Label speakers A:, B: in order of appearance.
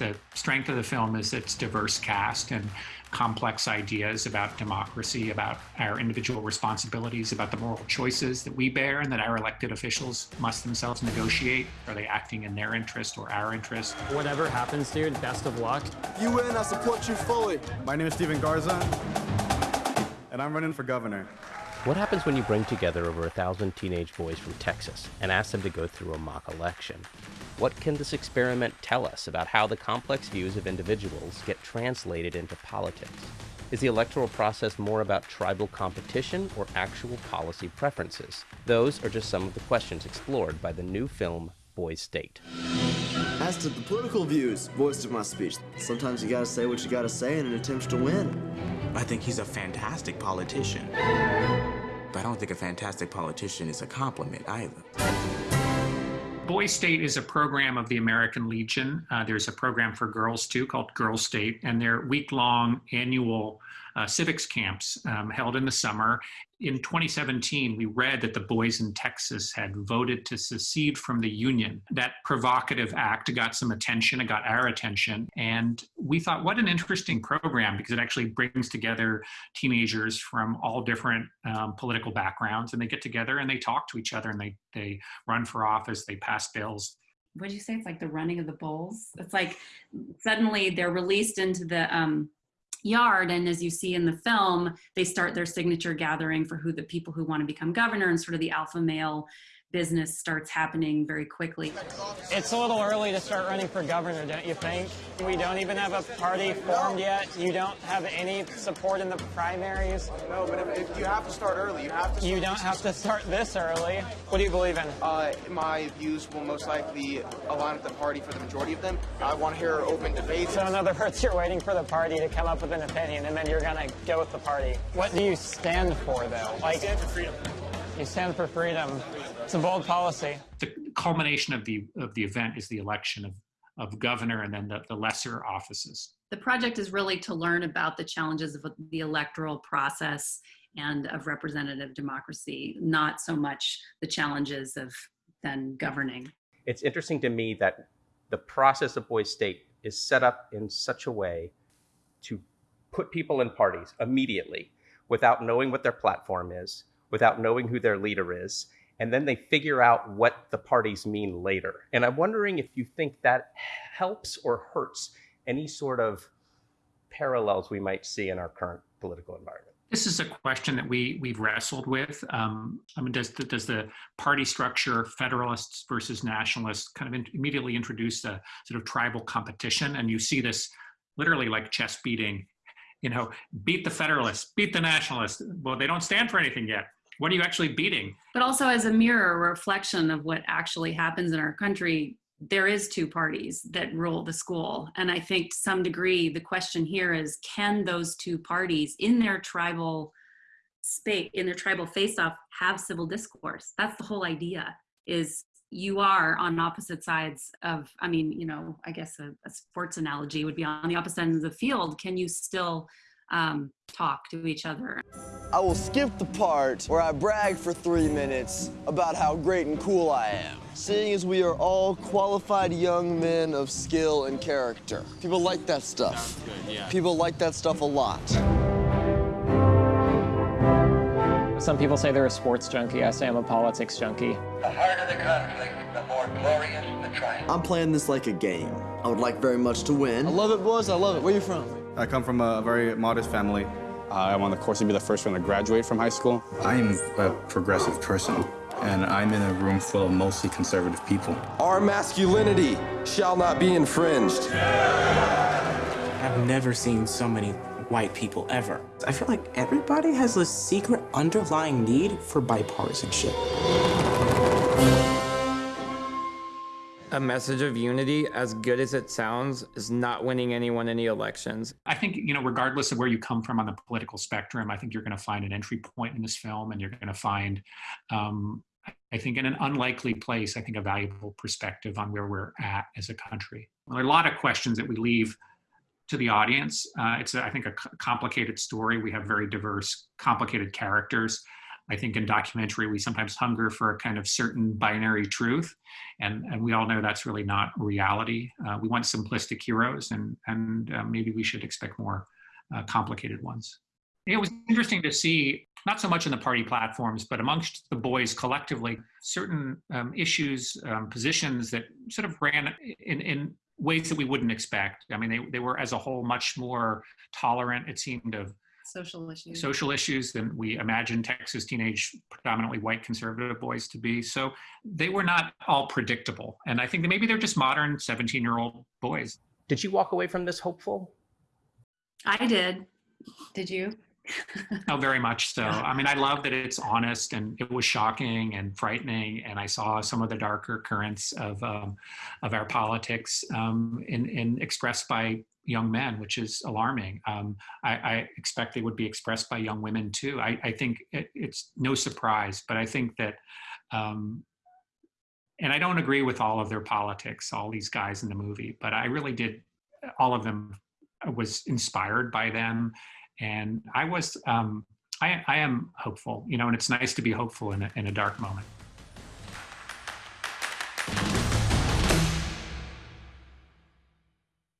A: The strength of the film is its diverse cast and complex ideas about democracy, about our individual responsibilities, about the moral choices that we bear and that our elected officials must themselves negotiate. Are they acting in their interest or our interest?
B: Whatever happens, dude, best of luck.
C: You win, I support you fully.
D: My name is Steven Garza, and I'm running for governor.
E: What happens when you bring together over a thousand teenage boys from Texas and ask them to go through a mock election? What can this experiment tell us about how the complex views of individuals get translated into politics? Is the electoral process more about tribal competition or actual policy preferences? Those are just some of the questions explored by the new film Boys State.
C: As to the political views voiced in my speech, sometimes you gotta say what you gotta say in an attempt to win.
F: I think he's a fantastic politician. But I don't think a fantastic politician is a compliment either.
A: Boys State is a program of the American Legion. Uh, there's a program for girls too called Girl State, and they're week long annual uh, civics camps um, held in the summer. In 2017, we read that the boys in Texas had voted to secede from the Union. That provocative act got some attention, it got our attention. And we thought, what an interesting program because it actually brings together teenagers from all different um, political backgrounds and they get together and they talk to each other and they, they run for office, they pass bills
G: what do you say? It's like the running of the bulls. It's like suddenly they're released into the um, yard and as you see in the film they start their signature gathering for who the people who want to become governor and sort of the alpha male business starts happening very quickly.
B: It's a little early to start running for governor, don't you think? We don't even have a party formed yet. You don't have any support in the primaries.
H: No, but if, if you have to start early. You have to.
B: You don't have to start this early. What do you believe in?
H: Uh, my views will most likely align with the party for the majority of them. I want to hear open debates.
B: So in other words, you're waiting for the party to come up with an opinion, and then you're gonna go with the party. What do you stand for, though?
H: Like, I stand for freedom.
B: You stand for freedom. It's a bold policy.
A: The culmination of the of the event is the election of of governor and then the, the lesser offices.
G: The project is really to learn about the challenges of the electoral process and of representative democracy, not so much the challenges of then governing.
E: It's interesting to me that the process of Boys State is set up in such a way to put people in parties immediately without knowing what their platform is, without knowing who their leader is. And then they figure out what the parties mean later. And I'm wondering if you think that helps or hurts any sort of parallels we might see in our current political environment.
A: This is a question that we we've wrestled with. Um, I mean, does the, does the party structure, Federalists versus Nationalists, kind of in, immediately introduce a sort of tribal competition? And you see this literally like chess beating. You know, beat the Federalists, beat the Nationalists. Well, they don't stand for anything yet what are you actually beating?
G: But also as a mirror, a reflection of what actually happens in our country, there is two parties that rule the school. And I think to some degree, the question here is, can those two parties in their tribal space, in their tribal face-off, have civil discourse? That's the whole idea, is you are on opposite sides of, I mean, you know, I guess a, a sports analogy would be on the opposite end of the field. Can you still um, talk to each other.
C: I will skip the part where I brag for three minutes about how great and cool I am, seeing as we are all qualified young men of skill and character. People like that stuff. Good, yeah. People like that stuff a lot.
B: Some people say they're a sports junkie. I say I'm a politics junkie.
I: The harder the conflict, the more glorious the triumph.
C: I'm playing this like a game. I would like very much to win. I love it, boys. I love it. Where you from?
D: I come from a very modest family.
J: Uh, I'm on the course to be the first one to graduate from high school.
K: I'm a progressive person, and I'm in a room full of mostly conservative people.
L: Our masculinity shall not be infringed.
F: I've never seen so many white people ever. I feel like everybody has a secret underlying need for bipartisanship
B: a message of unity, as good as it sounds, is not winning anyone any elections.
A: I think, you know, regardless of where you come from on the political spectrum, I think you're going to find an entry point in this film and you're going to find, um, I think, in an unlikely place, I think, a valuable perspective on where we're at as a country. There are a lot of questions that we leave to the audience. Uh, it's, I think, a complicated story. We have very diverse, complicated characters. I think in documentary, we sometimes hunger for a kind of certain binary truth. And, and we all know that's really not reality. Uh, we want simplistic heroes, and, and uh, maybe we should expect more uh, complicated ones. It was interesting to see, not so much in the party platforms, but amongst the boys collectively, certain um, issues, um, positions that sort of ran in, in ways that we wouldn't expect. I mean, they, they were as a whole much more tolerant, it seemed, of
G: social issues
A: social issues than we imagine Texas teenage, predominantly white conservative boys to be. So they were not all predictable. And I think that maybe they're just modern 17 year old boys.
E: Did you walk away from this hopeful?
G: I did. Did you?
A: Oh, very much so. I mean, I love that it's honest and it was shocking and frightening. And I saw some of the darker currents of um, of our politics um, in, in expressed by young men, which is alarming. Um, I, I, expect they would be expressed by young women too. I, I think it, it's no surprise, but I think that, um, and I don't agree with all of their politics, all these guys in the movie, but I really did, all of them was inspired by them. And I was, um, I, I am hopeful, you know, and it's nice to be hopeful in a, in a dark moment.